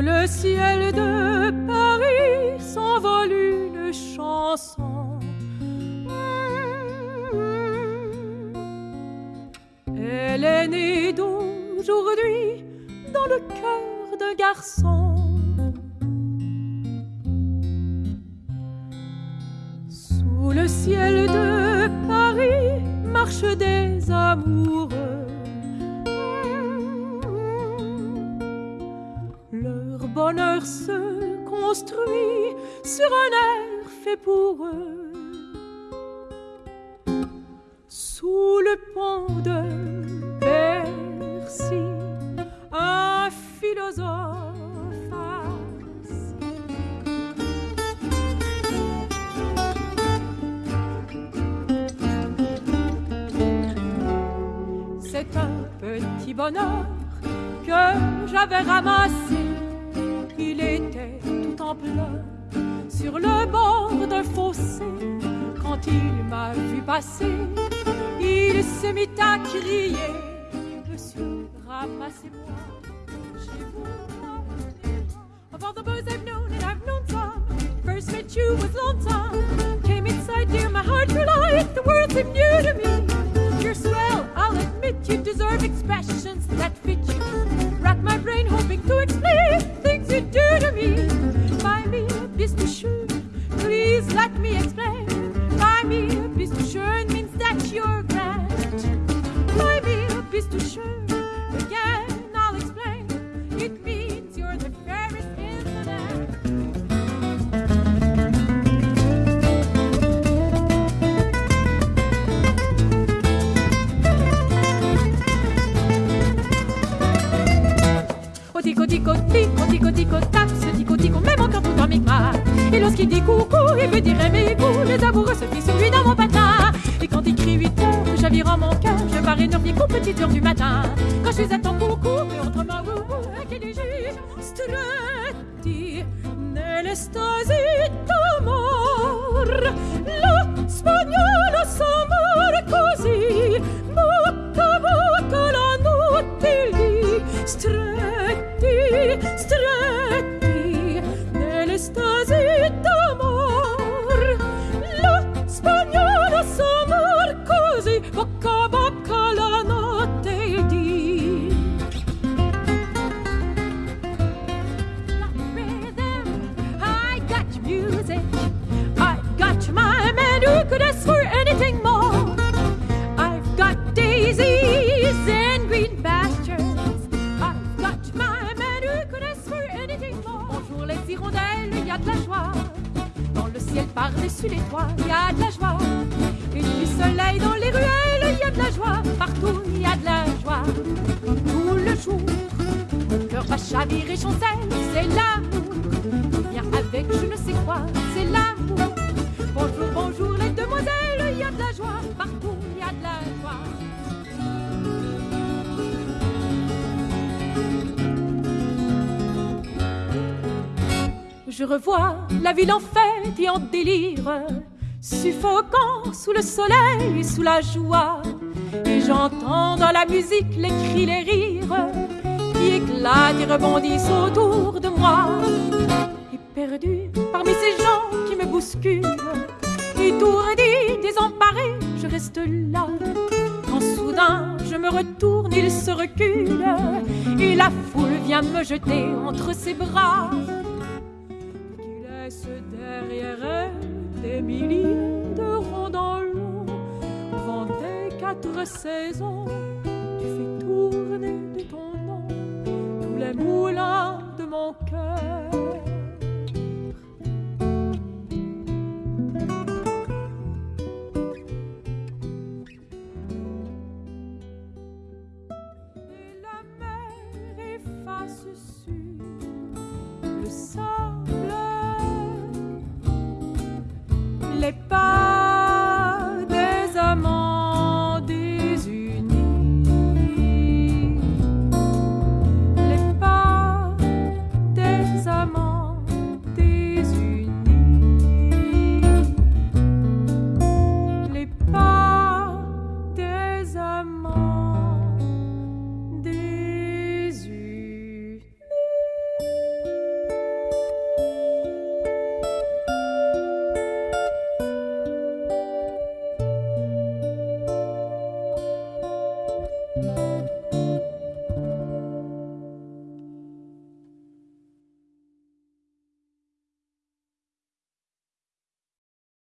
le ciel de Paris s'envole une chanson. Elle est née d'aujourd'hui dans le cœur d'un garçon. Sous le ciel de Paris marchent des amoureux. Bonheur se construit sur un air fait pour eux. Sous le pont de Bercy, un philosophe. C'est un petit bonheur que j'avais ramassé. Il était tout en pleurs sur le bord d'un fossé. Quand il m'a vu passer, il se mit à crier Monsieur, ramassez-moi vous. Of all the boys I've known, and I've known some, first met you. Came inside, my heart the world seemed new to me. You're swell, I'll admit you deserve expressions that tico tico tico tico tac ce tico même encore tout en micmac Et lorsqu'il dit coucou il veut dire goûts Les amoureux se fient sur lui dans mon patin Et quand il crie 8 heures j'avire en mon cœur Je pars énervé qu'aux petites heures du matin. Quand je suis à ton coucou mais wou wou Qui dit juge stretti Nell'estasi d'amor Lo spagnolo s'amore così Bocca a bocca la notte lì Stretti, stretti de la joie. Dans le ciel par-dessus les toits, il y a de la joie. Et du soleil dans les ruelles, il y a de la joie. Partout, il y a de la joie. Tout le jour, mon cœur va chavirer, chancelle, c'est l'amour. Je revois la ville en fête et en délire, suffocant sous le soleil et sous la joie. Et j'entends dans la musique les cris, les rires qui éclatent et rebondissent autour de moi. Et perdu parmi ces gens qui me bousculent, étourdi, désemparé, je reste là. Quand soudain je me retourne, il se recule, et la foule vient me jeter entre ses bras milliers de rondans vent des quatre saisons, tu fais tourner de ton nom tous les moulins de mon cœur. Et la mer sur le sol.